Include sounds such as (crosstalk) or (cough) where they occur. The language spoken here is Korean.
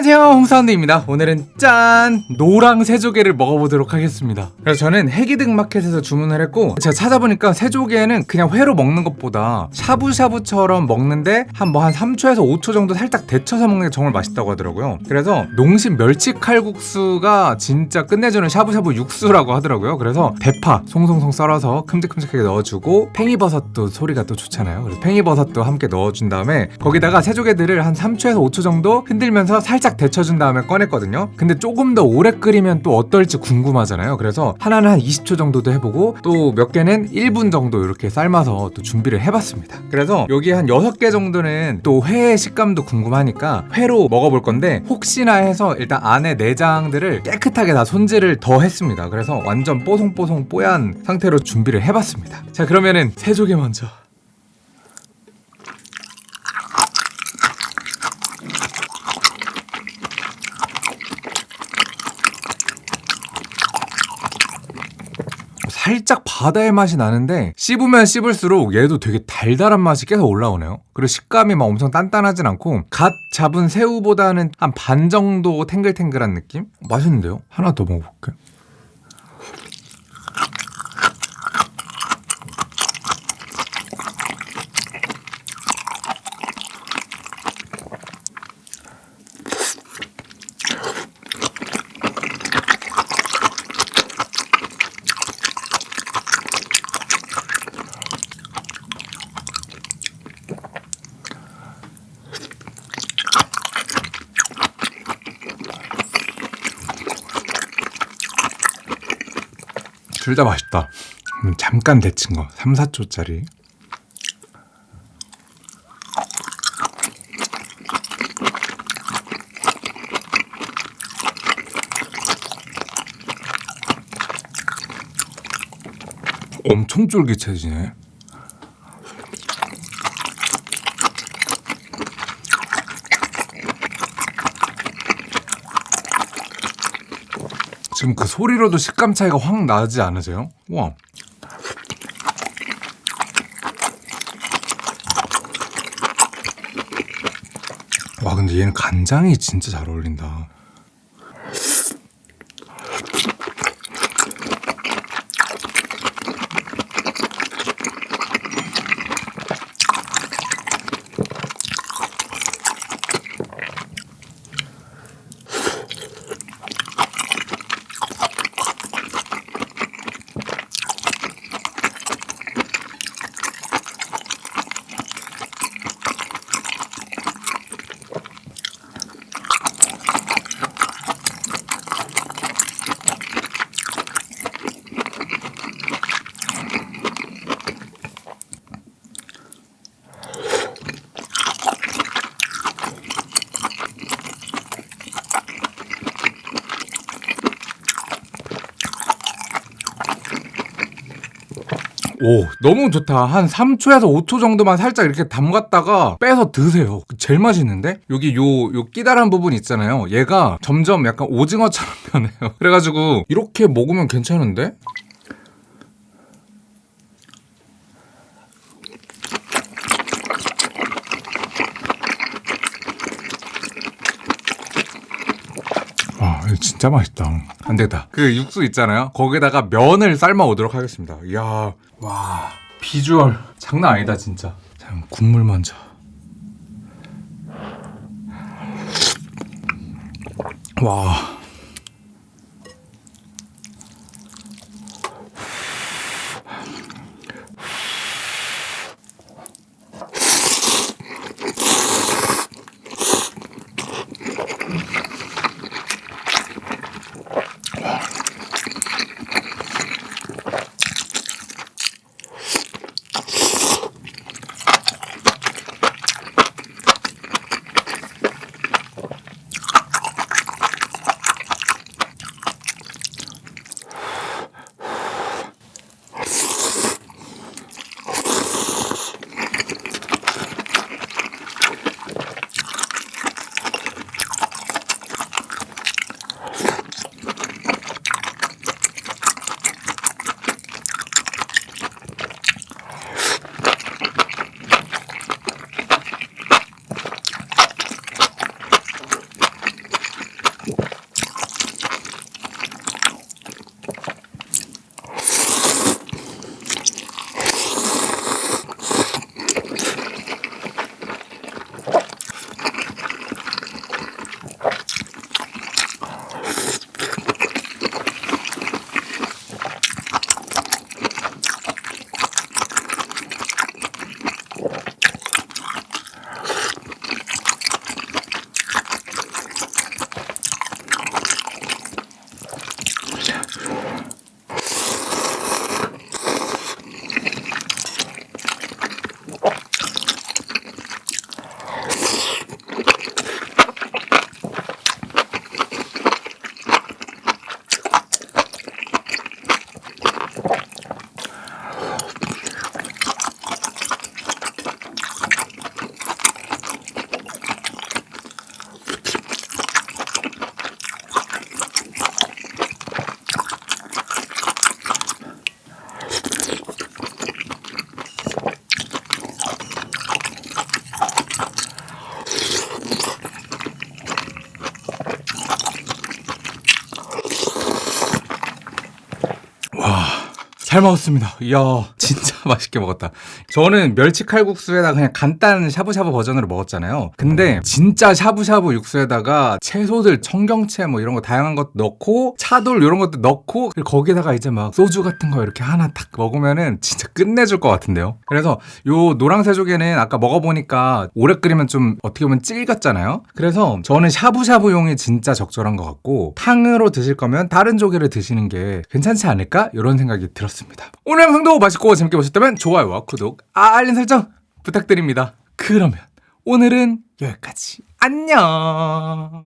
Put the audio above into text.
안녕하세요. 홍사운드입니다. 오늘은 짠! 노랑 새조개를 먹어보도록 하겠습니다. 그래서 저는 해기등 마켓에서 주문을 했고 제가 찾아보니까 새조개는 그냥 회로 먹는 것보다 샤브샤브처럼 먹는데 한뭐 한 3초에서 5초 정도 살짝 데쳐서 먹는 게 정말 맛있다고 하더라고요. 그래서 농심 멸치 칼국수가 진짜 끝내주는 샤브샤브 육수라고 하더라고요. 그래서 대파 송송송 썰어서 큼직큼직하게 넣어주고 팽이버섯도 소리가 또 좋잖아요. 그래서 팽이버섯도 함께 넣어준 다음에 거기다가 새조개들을 한 3초에서 5초 정도 흔들면서 살짝 데쳐준 다음에 꺼냈거든요. 근데 조금 더 오래 끓이면 또 어떨지 궁금하잖아요. 그래서 하나는 한 20초 정도도 해보고 또 몇 개는 1분 정도 이렇게 삶아서 또 준비를 해봤습니다. 그래서 여기 한 6개 정도는 또 회의 식감도 궁금하니까 회로 먹어볼 건데 혹시나 해서 일단 안에 내장들을 깨끗하게 다 손질을 더 했습니다. 그래서 완전 뽀송뽀송 뽀얀 상태로 준비를 해봤습니다. 자 그러면은 새조개 먼저 살짝 바다의 맛이 나는데 씹으면 씹을수록 얘도 되게 달달한 맛이 계속 올라오네요 그리고 식감이 막 엄청 단단하진 않고 갓 잡은 새우보다는 한 반 정도 탱글탱글한 느낌? 맛있는데요? 하나 더 먹어볼게요 둘 다 맛있다. 음, 잠깐 데친 거. 3, 4초짜리. 엄청 쫄깃해지네 지금 그 소리로도 식감 차이가 확 나지 않으세요? 와. 와 근데 얘는 간장이 진짜 잘 어울린다. 오. 너무 좋다. 한 3초에서 5초 정도만 살짝 이렇게 담갔다가 빼서 드세요. 제일 맛있는데? 여기 요, 요 끼다란 부분 있잖아요. 얘가 점점 약간 오징어처럼 변해요. (laughs) 그래가지고 이렇게 먹으면 괜찮은데? 진짜 맛있다. 안 되겠다. 그 육수 있잖아요. 거기다가 면을 삶아 오도록 하겠습니다. 이야 와 비주얼 장난 아니다 진짜. 자 국물 먼저. 와 잘 먹었습니다. 이야, 진짜 (laughs) 맛있게 먹었다. 저는 멸치 칼국수에다가 그냥 간단 샤브샤브 버전으로 먹었잖아요. 근데 진짜 샤브샤브 육수에다가 채소들, 청경채 뭐 이런 거 다양한 것 넣고 차돌 이런 것도 넣고 그리고 거기다가 이제 막 소주 같은 거 이렇게 하나 딱 먹으면은 진짜 끝내줄 것 같은데요. 그래서 요 노랑새조개는 아까 먹어보니까 오래 끓이면 좀 어떻게 보면 찔 같잖아요. 그래서 저는 샤브샤브용이 진짜 적절한 것 같고 탕으로 드실 거면 다른 조개를 드시는 게 괜찮지 않을까? 이런 생각이 들었습니다. 오늘 영상도 맛있고 재밌게 보셨다면 좋아요와 구독, 알림 설정 부탁드립니다. 그러면 오늘은 여기까지. 안녕!